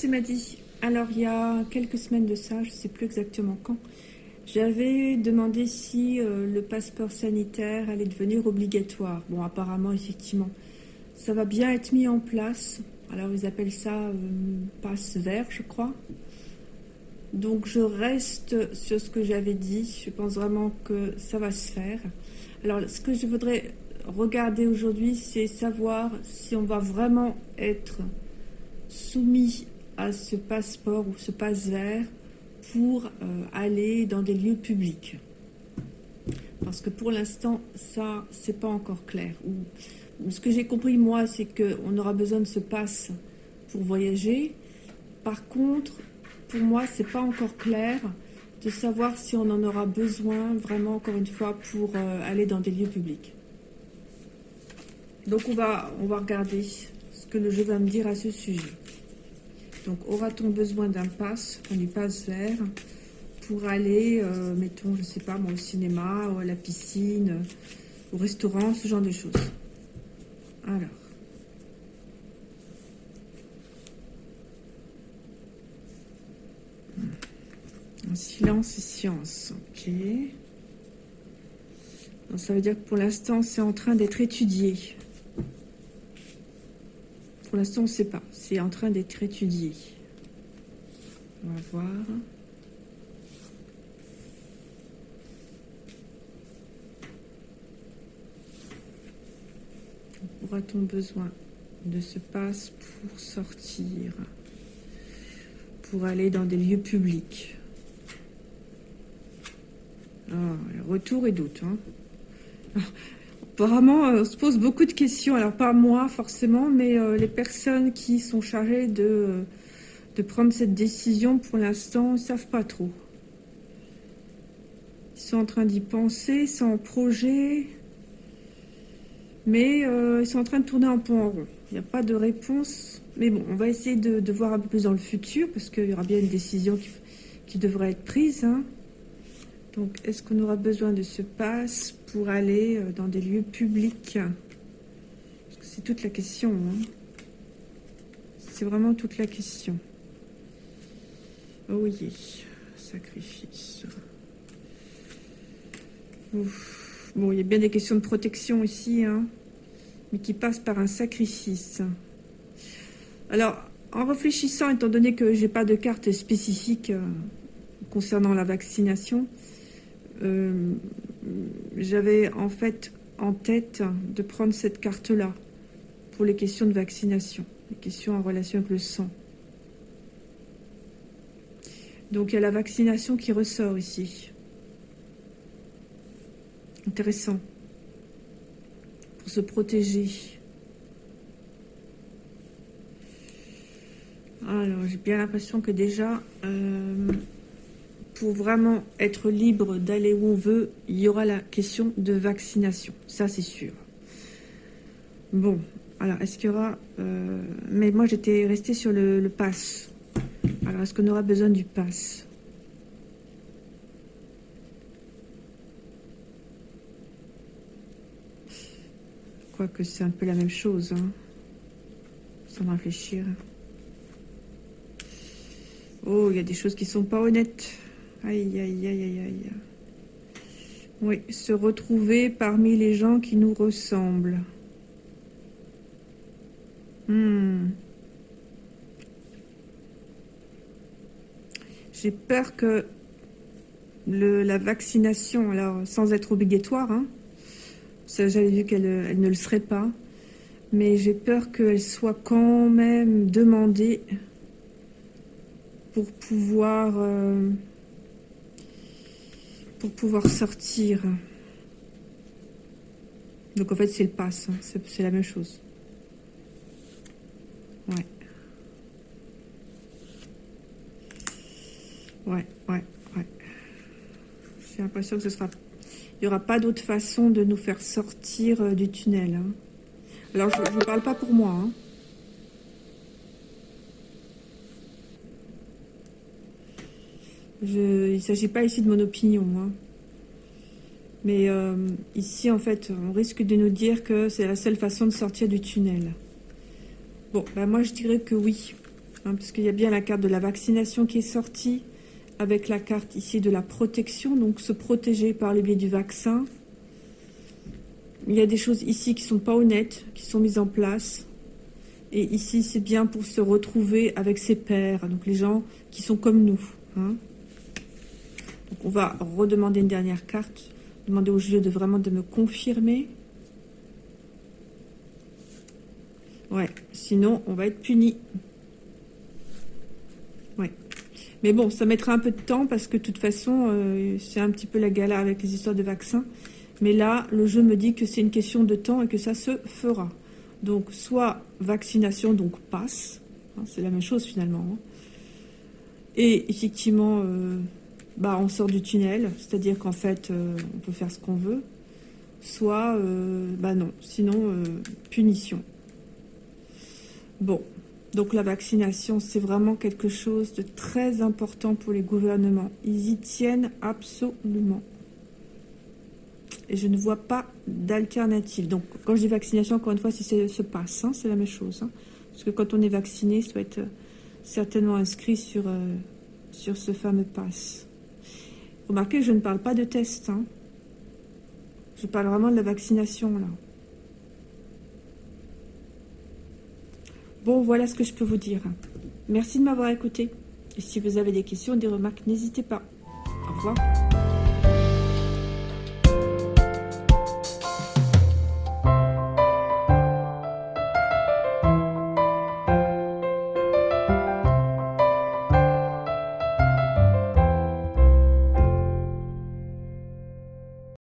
c'est Maddy. Alors, il y a quelques semaines de ça, je ne sais plus exactement quand, j'avais demandé si euh, le passeport sanitaire allait devenir obligatoire. Bon, apparemment, effectivement, ça va bien être mis en place. Alors, ils appellent ça euh, passe vert, je crois. Donc, je reste sur ce que j'avais dit. Je pense vraiment que ça va se faire. Alors, ce que je voudrais regarder aujourd'hui, c'est savoir si on va vraiment être soumis ce passeport ou ce passe vert pour euh, aller dans des lieux publics. Parce que pour l'instant, ça, c'est pas encore clair. Ou, ce que j'ai compris, moi, c'est qu'on aura besoin de ce passe pour voyager. Par contre, pour moi, c'est pas encore clair de savoir si on en aura besoin vraiment, encore une fois, pour euh, aller dans des lieux publics. Donc, on va, on va regarder ce que le jeu va me dire à ce sujet. Donc, aura-t-on besoin d'un pass, on y passe vert, pour aller, euh, mettons, je sais pas, au cinéma, à la piscine, au restaurant, ce genre de choses. Alors. silence et science, ok. ça veut dire que pour l'instant, c'est en train d'être étudié. Pour l'instant, on ne sait pas. C'est en train d'être étudié. On va voir. Aura-t-on besoin de ce passe pour sortir Pour aller dans des lieux publics? Ah, Retour et doute. Hein. Apparemment, euh, on se pose beaucoup de questions. Alors, pas moi forcément, mais euh, les personnes qui sont chargées de, prendre cette décision, pour l'instant, ne savent pas trop. Ils sont en train d'y penser, en projet, mais euh, ils sont en train de tourner un peu en rond. Il n'y a pas de réponse. Mais bon, on va essayer de, voir un peu plus dans le futur, parce qu'il y aura bien une décision qui, qui devrait être prise. Hein. Donc, est-ce qu'on aura besoin de ce passe pour aller euh, dans des lieux publics? C'est toute la question. Hein. C'est vraiment toute la question. Oh oui, sacrifice. Bon, il y a bien des questions de protection ici, hein, mais qui passent par un sacrifice. Alors, en réfléchissant, étant donné que j'ai pas de carte spécifique euh, concernant la vaccination, euh, j'avais en fait en tête de prendre cette carte-là pour les questions de vaccination, les questions en relation avec le sang. Donc il y a la vaccination qui ressort ici. Intéressant. Pour se protéger. Alors, j'ai bien l'impression que déjà, euh, pour vraiment être libre d'aller où on veut, il y aura la question de vaccination. Ça, c'est sûr. Bon, alors, est-ce qu'il y aura... Euh, mais moi, j'étais restée sur le, pass. Alors, est-ce qu'on aura besoin du pass? Quoique c'est un peu la même chose, hein, sans réfléchir. Oh, il y a des choses qui sont pas honnêtes. Aïe, aïe, aïe, aïe, aïe. Oui, se retrouver parmi les gens qui nous ressemblent. Hmm. J'ai peur que la vaccination, alors sans être obligatoire, hein, j'avais vu qu'elle elle ne le serait pas, mais j'ai peur qu'elle soit quand même demandée pour pouvoir... Euh, pour pouvoir sortir. Donc en fait c'est le pass, hein. c'est la même chose. Ouais. Ouais, ouais. J'ai l'impression que ce sera... Il n'y aura pas d'autre façon de nous faire sortir euh, du tunnel. Hein. Alors je ne parle pas pour moi. Hein. Je, il ne s'agit pas ici de mon opinion. Hein. Mais euh, ici, en fait, on risque de nous dire que c'est la seule façon de sortir du tunnel. Bon, ben moi, je dirais que oui. Hein, parce qu'il y a bien la carte de la vaccination qui est sortie, avec la carte ici de la protection, donc se protéger par le biais du vaccin. Il y a des choses ici qui sont pas honnêtes, qui sont mises en place. Et ici, c'est bien pour se retrouver avec ses pairs, donc les gens qui sont comme nous. Hein. Donc on va redemander une dernière carte, demander au jeu de vraiment me confirmer. Ouais, sinon on va être puni. Mais bon, ça mettra un peu de temps parce que de toute façon, euh, c'est un petit peu la galère avec les histoires de vaccins. Mais là, le jeu me dit que c'est une question de temps et que ça se fera. Donc, soit vaccination, donc passe. Hein, c'est la même chose finalement. Hein. Et effectivement, euh, bah, on sort du tunnel. C'est-à-dire qu'en fait, euh, on peut faire ce qu'on veut. Soit, bah non. Sinon, punition. Bon, donc la vaccination, c'est vraiment quelque chose de très important pour les gouvernements. Ils y tiennent absolument. Et je ne vois pas d'alternative. Donc quand je dis vaccination, encore une fois, si c'est ce passe, c'est la même chose. Hein. Parce que quand on est vacciné, ça doit être euh, certainement inscrit sur, euh, sur ce fameux passe. Remarquez, je ne parle pas de test. Hein. Je parle vraiment de la vaccination, là. Bon, voilà ce que je peux vous dire. Merci de m'avoir écouté. Et si vous avez des questions, des remarques, n'hésitez pas. Au revoir.